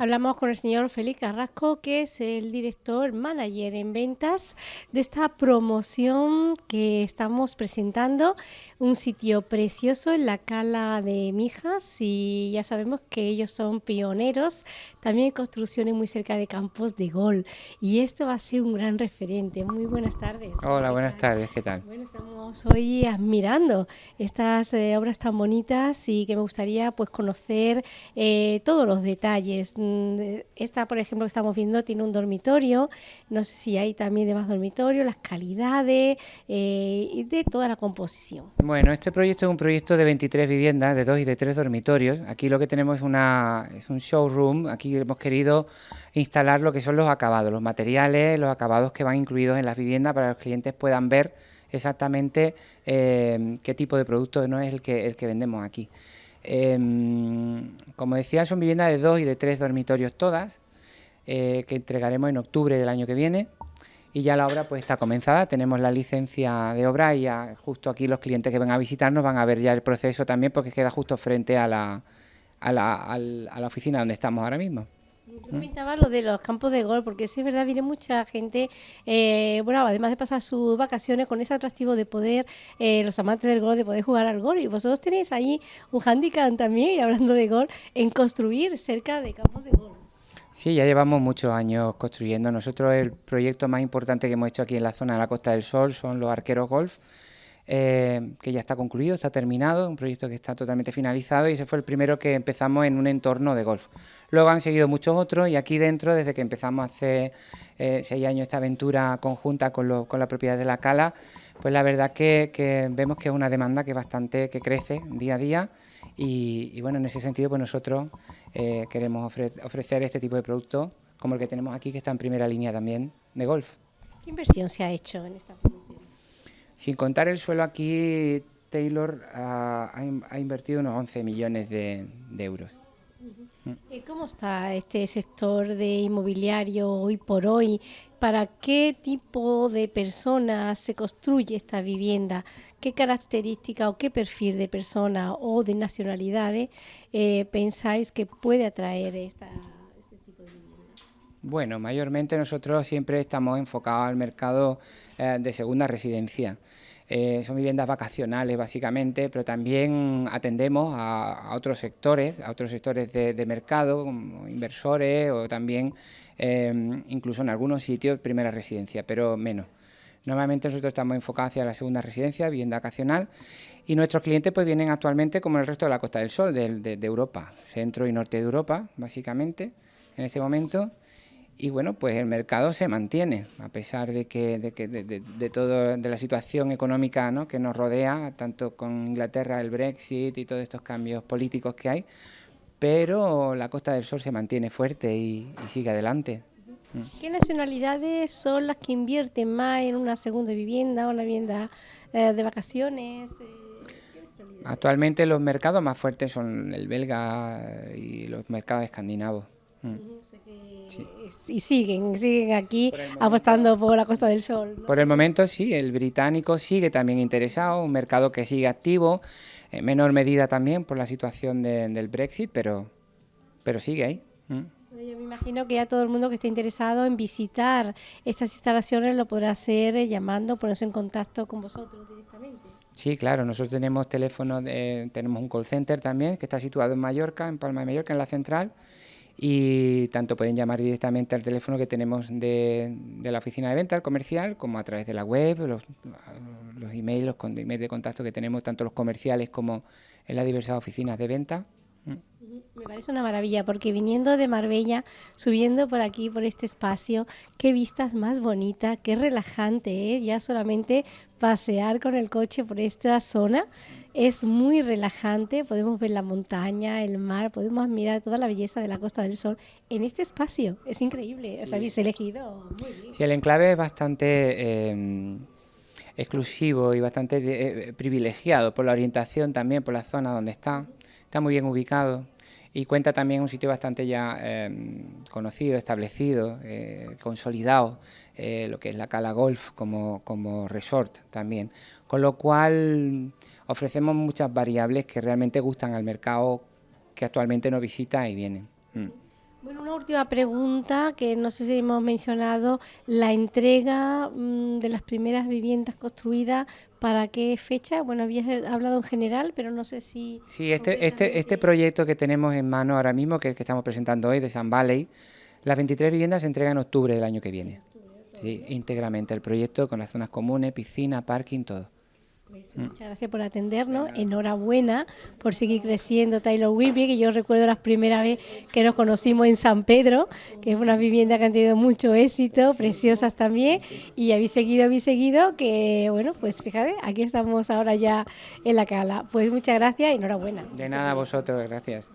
Hablamos con el señor Félix Carrasco, que es el director manager en ventas de esta promoción que estamos presentando. Un sitio precioso en la Cala de Mijas y ya sabemos que ellos son pioneros también en construcciones muy cerca de campos de gol. Y esto va a ser un gran referente. Muy buenas tardes. Hola, buenas tardes, ¿qué tal? Bueno, estamos hoy admirando estas eh, obras tan bonitas y que me gustaría pues conocer eh, todos los detalles. Mm, esta, por ejemplo, que estamos viendo tiene un dormitorio, no sé si hay también demás dormitorios, las calidades eh, de toda la composición. Bueno, este proyecto es un proyecto de 23 viviendas, de dos y de tres dormitorios. Aquí lo que tenemos una, es un showroom, aquí hemos querido instalar lo que son los acabados, los materiales, los acabados que van incluidos en las viviendas para que los clientes puedan ver exactamente eh, qué tipo de producto no es el que, el que vendemos aquí. Em, como decía, son viviendas de dos y de tres dormitorios todas, eh, que entregaremos en octubre del año que viene. Y ya la obra pues está comenzada, tenemos la licencia de obra y ya justo aquí los clientes que van a visitarnos van a ver ya el proceso también porque queda justo frente a la, a la, a la oficina donde estamos ahora mismo. Yo comentaba lo de los campos de golf, porque sí es verdad, viene mucha gente, eh, bueno, además de pasar sus vacaciones con ese atractivo de poder, eh, los amantes del golf, de poder jugar al golf, y vosotros tenéis ahí un handicap también, hablando de golf, en construir cerca de campos de golf. Sí, ya llevamos muchos años construyendo. Nosotros el proyecto más importante que hemos hecho aquí en la zona de la Costa del Sol son los arqueros golf, eh, que ya está concluido, está terminado, un proyecto que está totalmente finalizado y ese fue el primero que empezamos en un entorno de golf. Luego han seguido muchos otros y aquí dentro, desde que empezamos hace eh, seis años esta aventura conjunta con, la propiedad de la Cala, pues la verdad que, vemos que es una demanda que bastante que crece día a día y, bueno, en ese sentido pues nosotros eh, queremos ofrecer este tipo de productos como el que tenemos aquí que está en primera línea también de golf. ¿Qué inversión se ha hecho en esta? Sin contar el suelo aquí, Taylor ha, invertido unos 11 millones de euros. ¿Cómo está este sector de inmobiliario hoy por hoy? ¿Para qué tipo de personas se construye esta vivienda? ¿Qué característica o qué perfil de persona o de nacionalidades eh, pensáis que puede atraer esta, este tipo de vivienda? Bueno, mayormente nosotros siempre estamos enfocados al mercado eh, de segunda residencia. Eh, son viviendas vacacionales básicamente, pero también atendemos a, otros sectores, a otros sectores de, mercado, como inversores o también em, incluso en algunos sitios primera residencia, pero menos. Normalmente nosotros estamos enfocados hacia la segunda residencia, vivienda vacacional, y nuestros clientes pues vienen actualmente como el resto de la Costa del Sol, de Europa, centro y norte de Europa, básicamente, en este momento, y bueno, pues el mercado se mantiene, a pesar de que de, que, de, todo, de la situación económica ¿no? que nos rodea, tanto con Inglaterra, el Brexit y todos estos cambios políticos que hay, pero la Costa del Sol se mantiene fuerte y, sigue adelante. ¿Qué nacionalidades son las que invierten más en una segunda vivienda o una vivienda eh, de vacaciones? Eh, Actualmente los mercados más fuertes son el belga y los mercados escandinavos. Mm. Y siguen, siguen aquí apostando por la Costa del Sol. Por el momento sí, el británico sigue también interesado, un mercado que sigue activo, en menor medida también por la situación del Brexit, pero, pero sigue ahí. Mm. Yo me imagino que ya todo el mundo que esté interesado en visitar estas instalaciones lo podrá hacer eh, llamando, ponerse en contacto con vosotros directamente. Sí, claro, nosotros tenemos teléfono, tenemos un call center también que está situado en Mallorca, en Palma de Mallorca, en la central, y tanto pueden llamar directamente al teléfono que tenemos de, la oficina de venta, el comercial, como a través de la web, los, los emails, los emails de contacto que tenemos, tanto los comerciales como en las diversas oficinas de venta. Me parece una maravilla porque viniendo de Marbella, subiendo por aquí, por este espacio, qué vistas más bonitas, qué relajante es ya solamente pasear con el coche por esta zona. Es muy relajante, podemos ver la montaña, el mar, podemos mirar toda la belleza de la Costa del Sol en este espacio. Es increíble, os habéis elegido muy bien. Sí, el enclave es bastante... Eh, exclusivo y bastante eh, privilegiado por la orientación también, por la zona donde está. Está muy bien ubicado y cuenta también un sitio bastante ya em, conocido, establecido, eh, consolidado, eh, lo que es la Cala Golf como, como resort también. Con lo cual ofrecemos muchas variables que realmente gustan al mercado que actualmente nos visita y vienen. Mm. Bueno, una última pregunta que no sé si hemos mencionado, la entrega mm, de las primeras viviendas construidas, ¿para qué fecha? Bueno, habías hablado en general, pero no sé si... Sí, este, este, este proyecto que tenemos en mano ahora mismo, que, que estamos presentando hoy, de San Valley, las 23 viviendas se entregan en octubre del año que viene. Sí, íntegramente el proyecto con las zonas comunes, piscina, parking, todo. Pues muchas gracias por atendernos. Enhorabuena por seguir creciendo Taylor Whitby, que yo recuerdo la primera vez que nos conocimos en San Pedro, que es una vivienda que han tenido mucho éxito, preciosas también, y habéis seguido, habéis seguido, que bueno, pues fíjate, aquí estamos ahora ya en la cala. Pues muchas gracias y enhorabuena. De nada a vosotros, gracias.